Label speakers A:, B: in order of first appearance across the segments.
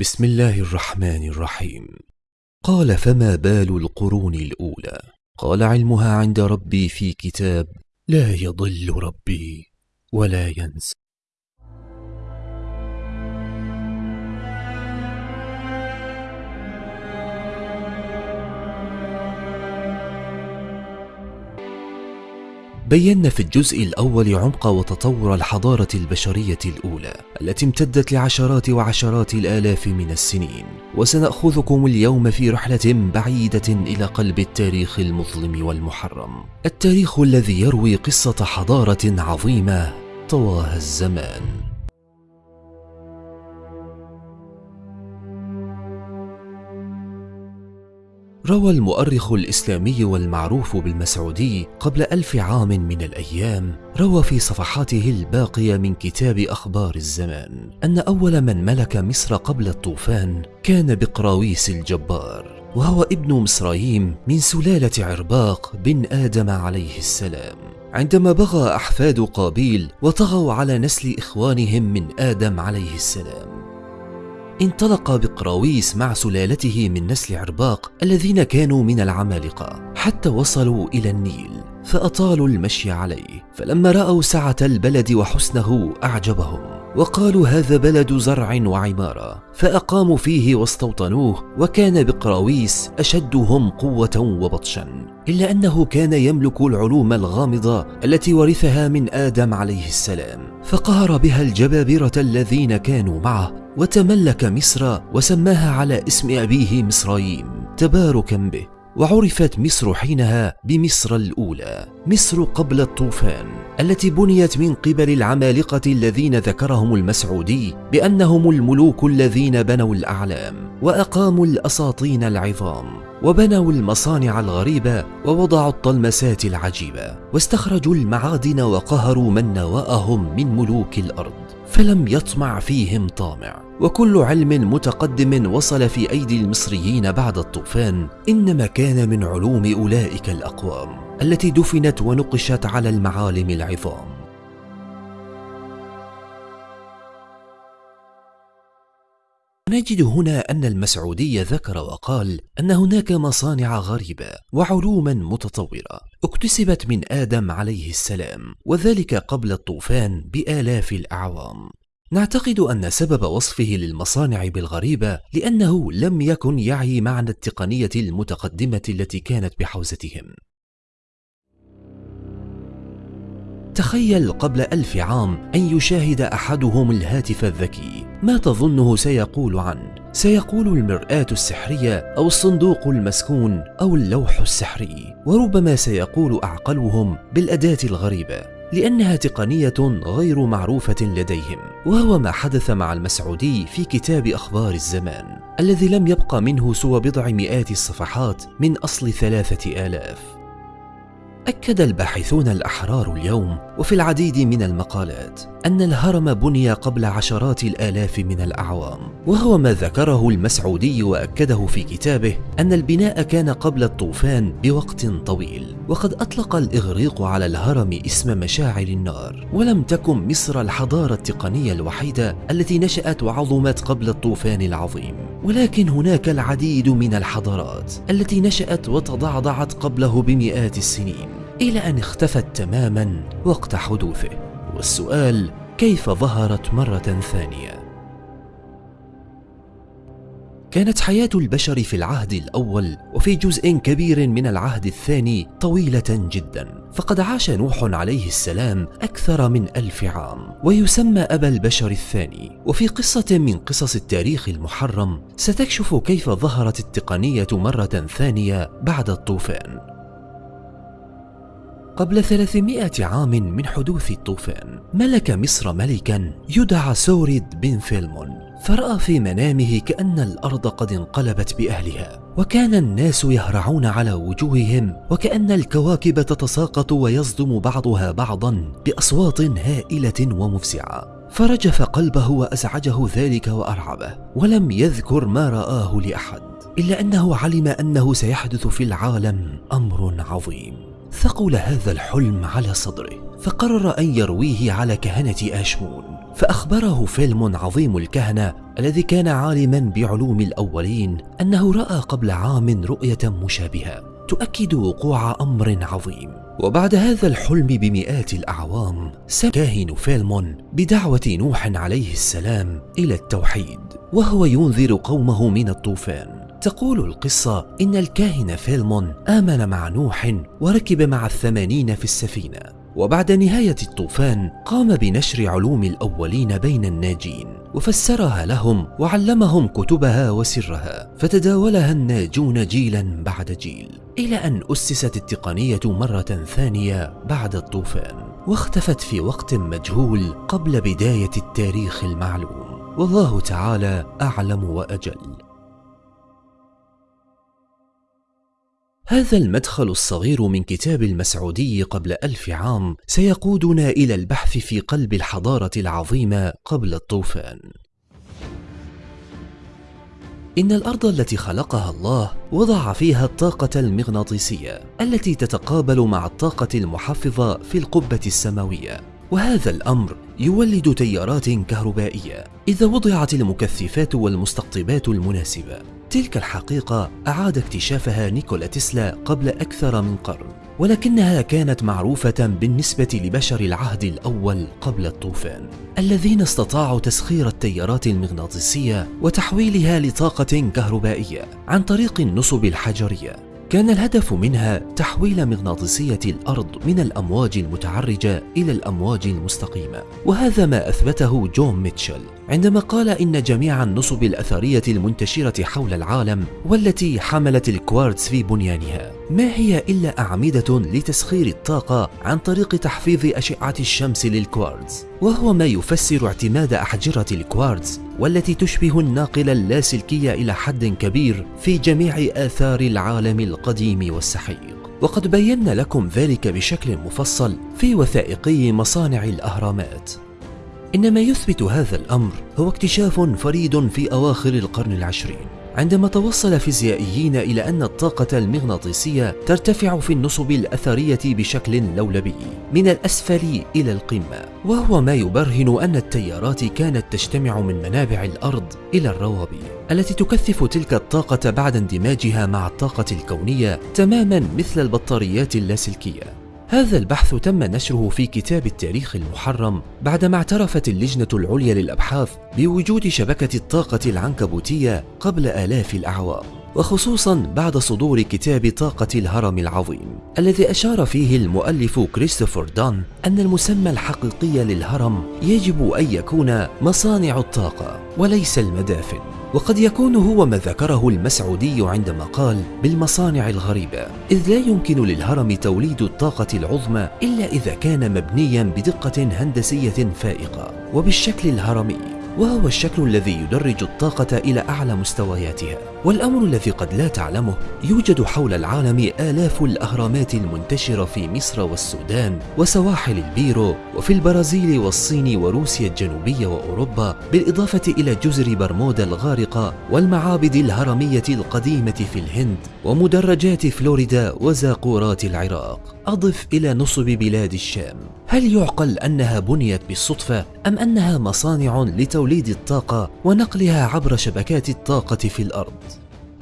A: بسم الله الرحمن الرحيم. قال فما بال القرون الأولى؟ قال علمها عند ربي في كتاب لا يضل ربي ولا ينسى. بينا في الجزء الأول عمق وتطور الحضارة البشرية الأولى التي امتدت لعشرات وعشرات الآلاف من السنين. وسنأخذكم اليوم في رحلة بعيدة إلى قلب التاريخ المظلم والمحرم. التاريخ الذي يروي قصة حضارة عظيمة طواها الزمان. روى المؤرخ الإسلامي والمعروف بالمسعودي قبل ألف عام من الأيام روى في صفحاته الباقية من كتاب أخبار الزمان أن أول من ملك مصر قبل الطوفان كان بقراويس الجبار وهو ابن مصرايم من سلالة عرباق بن آدم عليه السلام. عندما بغى أحفاد قابيل وطغوا على نسل إخوانهم من آدم عليه السلام انطلق بقراويس مع سلالته من نسل عرباق الذين كانوا من العمالقة حتى وصلوا إلى النيل فأطالوا المشي عليه فلما رأوا سعة البلد وحسنه أعجبهم. وقالوا هذا بلد زرع وعمارة فأقاموا فيه واستوطنوه وكان بقراويس أشدهم قوة وبطشا. إلا أنه كان يملك العلوم الغامضة التي ورثها من آدم عليه السلام. فقهر بها الجبابرة الذين كانوا معه وتملك مصر وسماها على اسم أبيه مصرايم تباركا به. وعرفت مصر حينها بمصر الأولى مصر قبل الطوفان. التي بنيت من قبل العمالقة الذين ذكرهم المسعودي بأنهم الملوك الذين بنوا الأعلام وأقاموا الأساطين العظام وبنوا المصانع الغريبة ووضعوا الطلمسات العجيبة واستخرجوا المعادن وقهروا من نواءهم من ملوك الأرض. فلم يطمع فيهم طامع. وكل علم متقدم وصل في أيدي المصريين بعد الطوفان إنما كان من علوم أولئك الأقوام التي دفنت ونقشت على المعالم العظام. نجد هنا أن المسعودي ذكر وقال أن هناك مصانع غريبة وعلوما متطورة اكتسبت من آدم عليه السلام وذلك قبل الطوفان بآلاف الأعوام. نعتقد أن سبب وصفه للمصانع بالغريبة لأنه لم يكن يعي معنى التقنية المتقدمة التي كانت بحوزتهم. تخيل قبل ألف عام أن يشاهد أحدهم الهاتف الذكي. ما تظنه سيقول عنه؟ سيقول المرآة السحرية أو الصندوق المسكون أو اللوح السحري. وربما سيقول أعقلهم بالأداة الغريبة لأنها تقنية غير معروفة لديهم. وهو ما حدث مع المسعودي في كتاب أخبار الزمان الذي لم يبق منه سوى بضع مئات الصفحات من أصل ثلاثة آلاف. أكد الباحثون الأحرار اليوم وفي العديد من المقالات أن الهرم بني قبل عشرات الآلاف من الأعوام وهو ما ذكره المسعودي وأكده في كتابه أن البناء كان قبل الطوفان بوقت طويل وقد أطلق الإغريق على الهرم اسم مشاعر النار ولم تكن مصر الحضارة التقنية الوحيدة التي نشأت وعظمت قبل الطوفان العظيم ولكن هناك العديد من الحضارات التي نشأت وتضعضعت قبله بمئات السنين. إلى أن اختفت تماما وقت حدوثه. والسؤال كيف ظهرت مرة ثانية؟ كانت حياة البشر في العهد الأول وفي جزء كبير من العهد الثاني طويلة جدا. فقد عاش نوح عليه السلام أكثر من ألف عام ويسمى أبا البشر الثاني. وفي قصة من قصص التاريخ المحرم ستكشف كيف ظهرت التقنية مرة ثانية بعد الطوفان. قبل 300 عام من حدوث الطوفان ملك مصر ملكا يدعى سورد بن فيلمون. فرأى في منامه كأن الأرض قد انقلبت بأهلها وكان الناس يهرعون على وجوههم وكأن الكواكب تتساقط ويصدم بعضها بعضا بأصوات هائلة ومفزعة. فرجف قلبه وأزعجه ذلك وأرعبه ولم يذكر ما رآه لأحد إلا أنه علم أنه سيحدث في العالم أمر عظيم. ثقل هذا الحلم على صدره فقرر أن يرويه على كهنة آشمون فأخبره فيلم عظيم الكهنة الذي كان عالما بعلوم الأولين أنه رأى قبل عام رؤية مشابهة تؤكد وقوع أمر عظيم. وبعد هذا الحلم بمئات الأعوام سمى كاهن فيلمون بدعوة نوح عليه السلام إلى التوحيد وهو ينذر قومه من الطوفان. تقول القصة إن الكاهن فيلمون آمن مع نوح وركب مع الثمانين في السفينة. وبعد نهاية الطوفان قام بنشر علوم الأولين بين الناجين وفسرها لهم وعلمهم كتبها وسرها فتداولها الناجون جيلا بعد جيل إلى أن أسست التقنية مرة ثانية بعد الطوفان واختفت في وقت مجهول قبل بداية التاريخ المعلوم. والله تعالى أعلم وأجل. هذا المدخل الصغير من كتاب المسعودي قبل ألف عام سيقودنا إلى البحث في قلب الحضارة العظيمة قبل الطوفان. إن الأرض التي خلقها الله وضع فيها الطاقة المغناطيسية التي تتقابل مع الطاقة المحفظة في القبة السماوية. وهذا الأمر يولد تيارات كهربائية إذا وضعت المكثفات والمستقطبات المناسبة. تلك الحقيقة أعاد اكتشافها نيكولا تسلا قبل أكثر من قرن ولكنها كانت معروفة بالنسبة لبشر العهد الأول قبل الطوفان الذين استطاعوا تسخير التيارات المغناطيسية وتحويلها لطاقة كهربائية عن طريق النصب الحجرية. كان الهدف منها تحويل مغناطيسية الأرض من الأمواج المتعرجة إلى الأمواج المستقيمة وهذا ما أثبته جون ميتشل. عندما قال إن جميع النصب الأثرية المنتشرة حول العالم والتي حملت الكوارتز في بنيانها ما هي إلا أعمدة لتسخير الطاقة عن طريق تحفيظ أشعة الشمس للكوارتز؟ وهو ما يفسر اعتماد أحجرة الكوارتز والتي تشبه الناقل اللاسلكي إلى حد كبير في جميع آثار العالم القديم والسحيق. وقد بينا لكم ذلك بشكل مفصل في وثائقي مصانع الأهرامات. إن ما يثبت هذا الأمر هو اكتشاف فريد في أواخر القرن العشرين. عندما توصل فيزيائيين إلى أن الطاقة المغناطيسية ترتفع في النصب الأثرية بشكل لولبي من الأسفل إلى القمة وهو ما يبرهن أن التيارات كانت تجتمع من منابع الأرض إلى الروابي التي تكثف تلك الطاقة بعد اندماجها مع الطاقة الكونية تماما مثل البطاريات اللاسلكية. هذا البحث تم نشره في كتاب التاريخ المحرم بعدما اعترفت اللجنة العليا للأبحاث بوجود شبكة الطاقة العنكبوتية قبل آلاف الأعوام. وخصوصا بعد صدور كتاب طاقة الهرم العظيم الذي أشار فيه المؤلف كريستوفر دان أن المسمى الحقيقي للهرم يجب أن يكون مصانع الطاقة وليس المدافن وقد يكون هو ما ذكره المسعودي عندما قال بالمصانع الغريبة إذ لا يمكن للهرم توليد الطاقة العظمى إلا إذا كان مبنيا بدقة هندسية فائقة وبالشكل الهرمي وهو الشكل الذي يدرج الطاقة إلى أعلى مستوياتها. والأمر الذي قد لا تعلمه يوجد حول العالم آلاف الأهرامات المنتشرة في مصر والسودان وسواحل البيرو وفي البرازيل والصين وروسيا الجنوبية وأوروبا بالإضافة إلى جزر برمودا الغارقة والمعابد الهرمية القديمة في الهند ومدرجات فلوريدا وزاقورات العراق. أضف إلى نصب بلاد الشام هل يعقل أنها بنيت بالصدفة أم أنها مصانع لتوليد الطاقة ونقلها عبر شبكات الطاقة في الأرض؟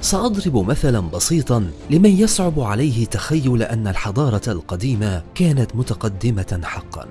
A: سأضرب مثلا بسيطا لمن يصعب عليه تخيل أن الحضارة القديمة كانت متقدمة حقا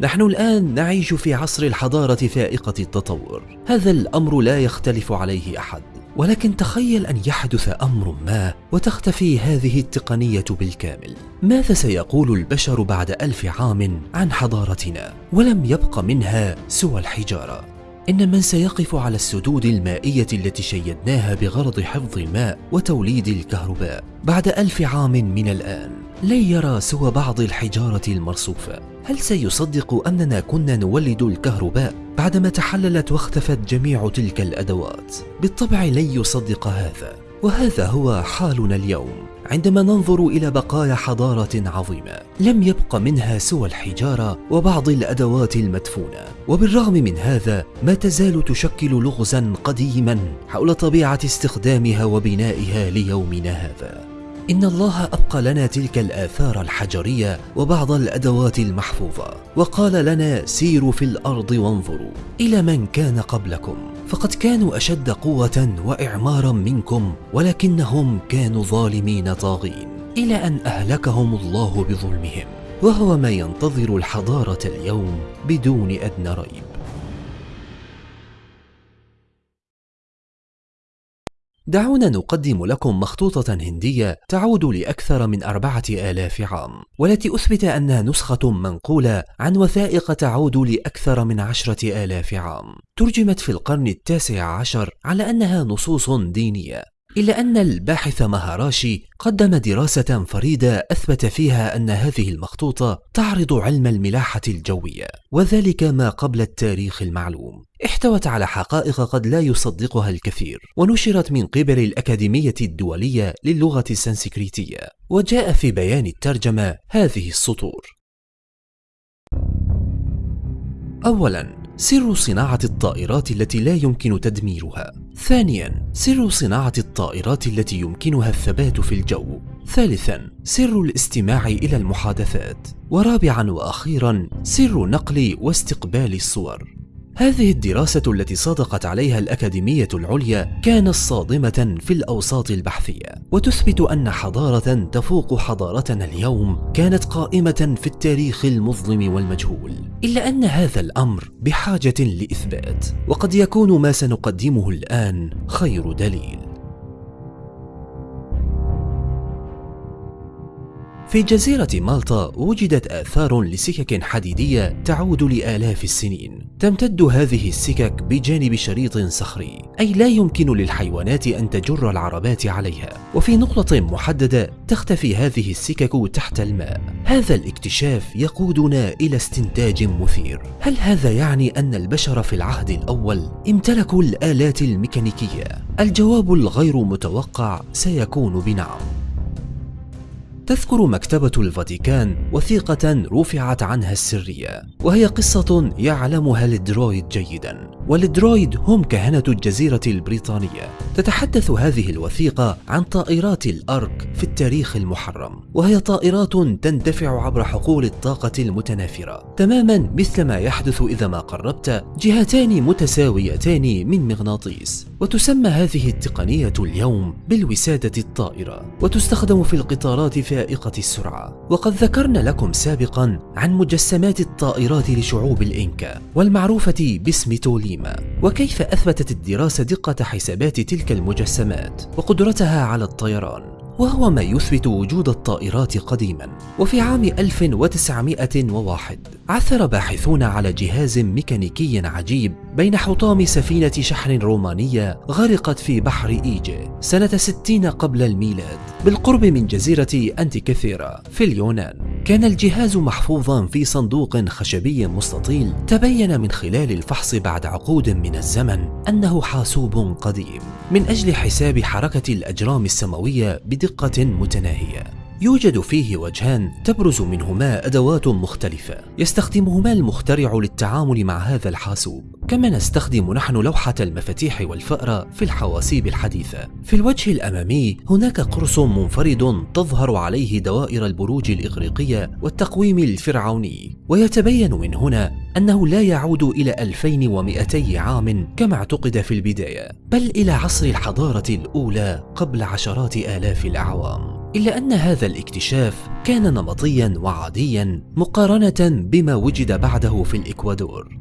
A: نحن الآن نعيش في عصر الحضارة فائقة التطور. هذا الأمر لا يختلف عليه أحد. ولكن تخيل أن يحدث أمر ما وتختفي هذه التقنية بالكامل. ماذا سيقول البشر بعد ألف عام عن حضارتنا؟ ولم يبق منها سوى الحجارة. إن من سيقف على السدود المائية التي شيدناها بغرض حفظ الماء وتوليد الكهرباء بعد ألف عام من الآن لن يرى سوى بعض الحجارة المرصوفة هل سيصدق أننا كنا نولد الكهرباء بعدما تحللت واختفت جميع تلك الأدوات؟ بالطبع لن يصدق هذا وهذا هو حالنا اليوم. عندما ننظر إلى بقايا حضارة عظيمة لم يبق منها سوى الحجارة وبعض الأدوات المدفونة. وبالرغم من هذا ما تزال تشكل لغزا قديما حول طبيعة استخدامها وبنائها ليومنا هذا. إن الله أبقى لنا تلك الآثار الحجرية وبعض الأدوات المحفوظة وقال لنا سيروا في الأرض وانظروا إلى من كان قبلكم. فقد كانوا أشد قوة وإعمارا منكم ولكنهم كانوا ظالمين طاغين إلى أن أهلكهم الله بظلمهم وهو ما ينتظر الحضارة اليوم بدون أدنى ريب. دعونا نقدم لكم مخطوطة هندية تعود لأكثر من أربعة آلاف عام والتي أثبت أنها نسخة منقولة عن وثائق تعود لأكثر من عشرة آلاف عام. ترجمت في القرن التاسع عشر على أنها نصوص دينية. إلا أن الباحث مهاراشي قدم دراسة فريدة أثبت فيها أن هذه المخطوطة تعرض علم الملاحة الجوية وذلك ما قبل التاريخ المعلوم. احتوت على حقائق قد لا يصدقها الكثير ونشرت من قبل الأكاديمية الدولية للغة السنسكريتية وجاء في بيان الترجمة هذه السطور. أولاً سر صناعة الطائرات التي لا يمكن تدميرها. ثانيا سر صناعة الطائرات التي يمكنها الثبات في الجو. ثالثا سر الاستماع إلى المحادثات. ورابعا وأخيرا سر نقل واستقبال الصور. هذه الدراسة التي صادقت عليها الأكاديمية العليا كانت صادمة في الأوساط البحثية وتثبت أن حضارة تفوق حضارتنا اليوم كانت قائمة في التاريخ المظلم والمجهول إلا أن هذا الأمر بحاجة لإثبات وقد يكون ما سنقدمه الآن خير دليل. في جزيرة مالطا وجدت آثار لسكك حديدية تعود لآلاف السنين. تمتد هذه السكك بجانب شريط صخري أي لا يمكن للحيوانات أن تجر العربات عليها. وفي نقطة محددة تختفي هذه السكك تحت الماء. هذا الاكتشاف يقودنا إلى استنتاج مثير. هل هذا يعني أن البشر في العهد الأول امتلكوا الآلات الميكانيكية؟ الجواب الغير متوقع سيكون بنعم. تذكر مكتبة الفاتيكان وثيقة رفعت عنها السرية وهي قصة يعلمها الدرويد جيدا. والدرويد هم كهنة الجزيرة البريطانية. تتحدث هذه الوثيقة عن طائرات الأرك في التاريخ المحرم وهي طائرات تندفع عبر حقول الطاقة المتنافرة. تماما مثل ما يحدث إذا ما قربت جهتان متساويتان من مغناطيس. وتسمى هذه التقنية اليوم بالوسادة الطائرة وتستخدم في القطارات فائقة السرعة. وقد ذكرنا لكم سابقا عن مجسمات الطائرات لشعوب الإنكا والمعروفة باسم توليما وكيف أثبتت الدراسة دقة حسابات تلك المجسمات؟ وقدرتها على الطيران؟ وهو ما يثبت وجود الطائرات قديما. وفي عام 1901 عثر باحثون على جهاز ميكانيكي عجيب بين حطام سفينة شحن رومانية غرقت في بحر إيجي سنة 60 قبل الميلاد بالقرب من جزيرة أنتيكثيرا في اليونان. كان الجهاز محفوظا في صندوق خشبي مستطيل. تبين من خلال الفحص بعد عقود من الزمن أنه حاسوب قديم. من أجل حساب حركة الأجرام السماوية بدقة متناهية. يوجد فيه وجهان تبرز منهما أدوات مختلفة. يستخدمهما المخترع للتعامل مع هذا الحاسوب. كما نستخدم نحن لوحة المفاتيح والفأرة في الحواسيب الحديثة. في الوجه الأمامي هناك قرص منفرد تظهر عليه دوائر البروج الإغريقية والتقويم الفرعوني. ويتبين من هنا أنه لا يعود إلى 2200 عام كما اعتقد في البداية بل إلى عصر الحضارة الأولى قبل عشرات آلاف الأعوام. إلا أن هذا الاكتشاف كان نمطيا وعاديا مقارنة بما وجد بعده في الإكوادور.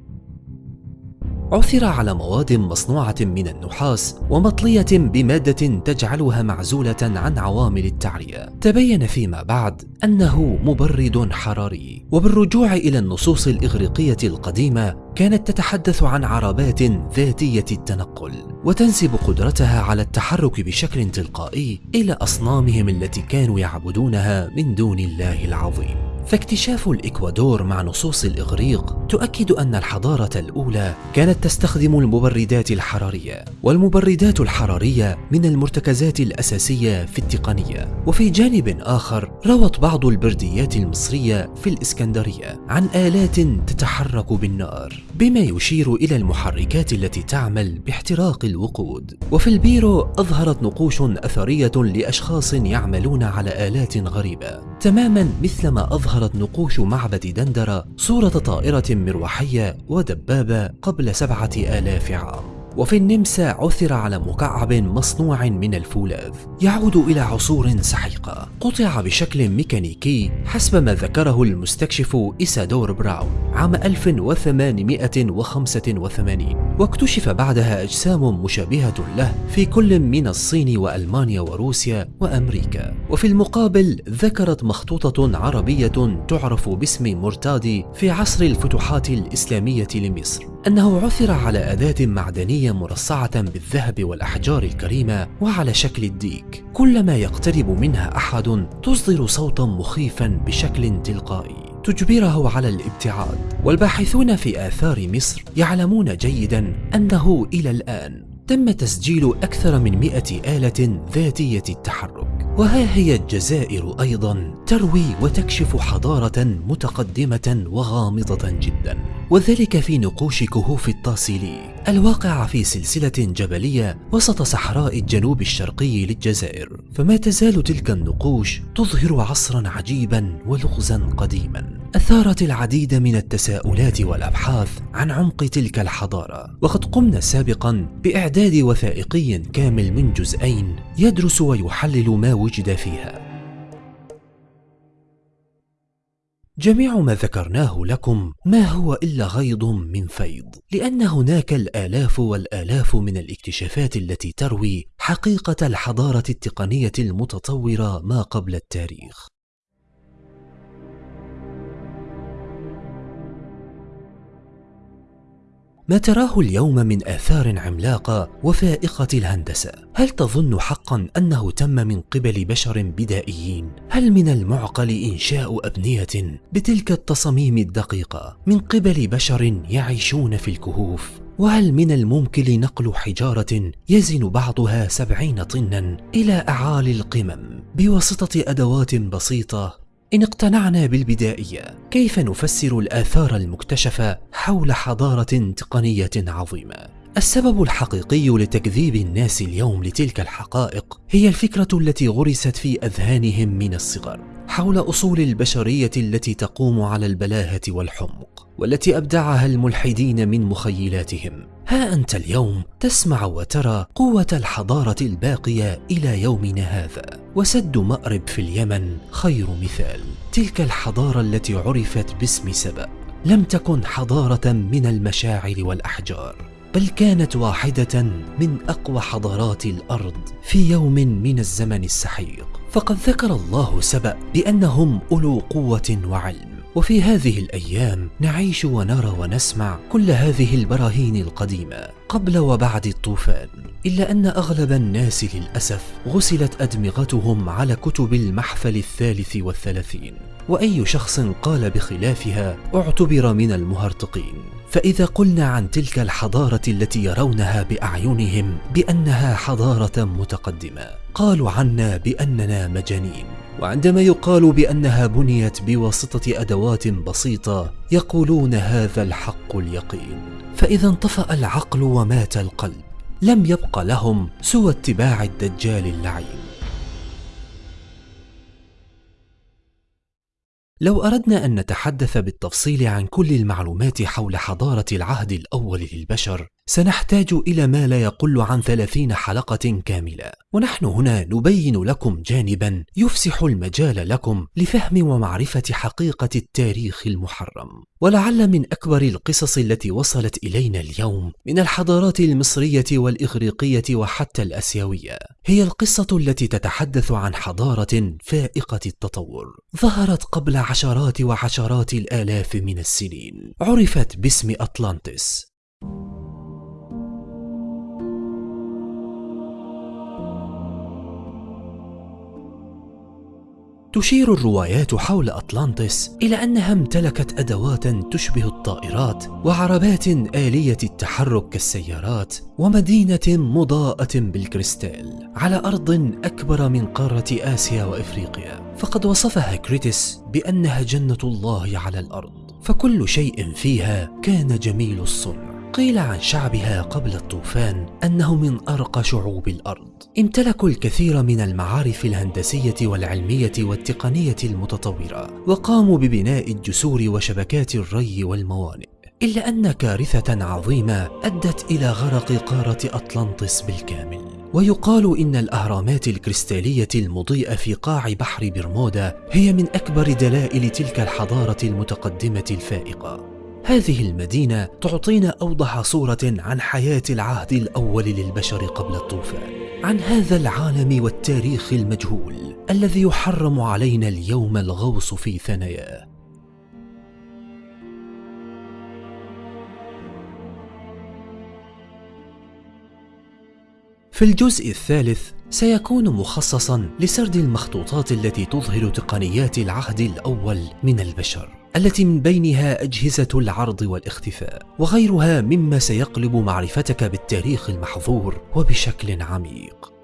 A: عثر على مواد مصنوعة من النحاس ومطلية بمادة تجعلها معزولة عن عوامل التعرية. تبين فيما بعد أنه مبرد حراري وبالرجوع إلى النصوص الإغريقية القديمة كانت تتحدث عن عربات ذاتية التنقل وتنسب قدرتها على التحرك بشكل تلقائي إلى أصنامهم التي كانوا يعبدونها من دون الله العظيم. فاكتشاف الإكوادور مع نصوص الإغريق تؤكد أن الحضارة الأولى كانت تستخدم المبردات الحرارية والمبردات الحرارية من المرتكزات الأساسية في التقنية. وفي جانب آخر روت بعض البرديات المصرية في الإسكندرية عن آلات تتحرك بالنار بما يشير إلى المحركات التي تعمل باحتراق الوقود. وفي البيرو أظهرت نقوش أثرية لأشخاص يعملون على آلات غريبة. تماما مثلما أظهرت نقوش معبد دندرة صورة طائرة مروحية ودبابة قبل سبعة آلاف عام. وفي النمسا عثر على مكعب مصنوع من الفولاذ. يعود إلى عصور سحيقة. قطع بشكل ميكانيكي حسب ما ذكره المستكشف إيسادور براون عام 1885 واكتشف بعدها أجسام مشابهة له في كل من الصين وألمانيا وروسيا وأمريكا. وفي المقابل ذكرت مخطوطة عربية تعرف باسم مرتادي في عصر الفتوحات الإسلامية لمصر. أنه عثر على أداة معدنية مرصعة بالذهب والأحجار الكريمة وعلى شكل الديك. كلما يقترب منها أحد تصدر صوتا مخيفا بشكل تلقائي. تجبره على الابتعاد. والباحثون في آثار مصر يعلمون جيدا أنه إلى الآن تم تسجيل أكثر من مئة آلة ذاتية التحرك. وها هي الجزائر أيضا تروي وتكشف حضارة متقدمة وغامضة جدا. وذلك في نقوش كهوف الطاسيلي الواقعة في سلسلة جبلية وسط صحراء الجنوب الشرقي للجزائر. فما تزال تلك النقوش تظهر عصرا عجيبا ولغزا قديما. أثارت العديد من التساؤلات والأبحاث عن عمق تلك الحضارة. وقد قمنا سابقا بإعداد وثائقي كامل من جزئين يدرس ويحلل ما وجد فيها. جميع ما ذكرناه لكم ما هو إلا غيض من فيض لأن هناك الآلاف والآلاف من الاكتشافات التي تروي حقيقة الحضارة التقنية المتطورة ما قبل التاريخ. ما تراه اليوم من آثار عملاقة وفائقة الهندسة هل تظن حقا أنه تم من قبل بشر بدائيين؟ هل من المعقل إنشاء أبنية بتلك التصاميم الدقيقة من قبل بشر يعيشون في الكهوف؟ وهل من الممكن نقل حجارة يزن بعضها سبعين طنا إلى أعالي القمم بواسطة أدوات بسيطة إن اقتنعنا بالبدائية كيف نفسر الآثار المكتشفة حول حضارة تقنية عظيمة؟ السبب الحقيقي لتكذيب الناس اليوم لتلك الحقائق هي الفكرة التي غرست في أذهانهم من الصغر حول أصول البشرية التي تقوم على البلاهة والحمق والتي أبدعها الملحدين من مخيلاتهم. ها أنت اليوم تسمع وترى قوة الحضارة الباقية إلى يومنا هذا. وسد مأرب في اليمن خير مثال. تلك الحضارة التي عرفت باسم سبأ. لم تكن حضارة من المشاعر والأحجار بل كانت واحدة من أقوى حضارات الأرض في يوم من الزمن السحيق. فقد ذكر الله سبأ بأنهم أولو قوة وعلم. وفي هذه الأيام نعيش ونرى ونسمع كل هذه البراهين القديمة. قبل وبعد الطوفان إلا أن أغلب الناس للأسف غسلت أدمغتهم على كتب المحفل الثالث والثلاثين. وأي شخص قال بخلافها اعتبر من المهرطقين. فإذا قلنا عن تلك الحضارة التي يرونها بأعينهم بأنها حضارة متقدمة قالوا عنا بأننا مجانين. وعندما يقال بأنها بنيت بواسطة أدوات بسيطة يقولون هذا الحق اليقين. فإذا انطفأ العقل ومات القلب. لم يبق لهم سوى اتباع الدجال اللعين. لو أردنا أن نتحدث بالتفصيل عن كل المعلومات حول حضارة العهد الأول للبشر سنحتاج إلى ما لا يقل عن ثلاثين حلقة كاملة. ونحن هنا نبين لكم جانبا يفسح المجال لكم لفهم ومعرفة حقيقة التاريخ المحرم. ولعل من أكبر القصص التي وصلت إلينا اليوم من الحضارات المصرية والإغريقية وحتى الأسيوية هي القصة التي تتحدث عن حضارة فائقة التطور. ظهرت قبل عشرات وعشرات الآلاف من السنين. عرفت باسم أطلانتس. تشير الروايات حول أطلانتس إلى أنها امتلكت أدوات تشبه الطائرات وعربات آلية التحرك كالسيارات ومدينة مضاءة بالكريستال على أرض أكبر من قارة آسيا وإفريقيا. فقد وصفها كريتس بأنها جنة الله على الأرض فكل شيء فيها كان جميل الصنع. قيل عن شعبها قبل الطوفان أنه من أرقى شعوب الأرض. امتلكوا الكثير من المعارف الهندسية والعلمية والتقنية المتطورة وقاموا ببناء الجسور وشبكات الري والموانئ إلا أن كارثة عظيمة أدت إلى غرق قارة أطلنطس بالكامل. ويقال إن الأهرامات الكريستالية المضيئة في قاع بحر برمودا هي من أكبر دلائل تلك الحضارة المتقدمة الفائقة. هذه المدينة تعطينا أوضح صورة عن حياة العهد الأول للبشر قبل الطوفان. عن هذا العالم والتاريخ المجهول الذي يحرم علينا اليوم الغوص في ثناياه في الجزء الثالث سيكون مخصصا لسرد المخطوطات التي تظهر تقنيات العهد الأول من البشر. التي من بينها أجهزة العرض والاختفاء وغيرها مما سيقلب معرفتك بالتاريخ المحظور وبشكل عميق.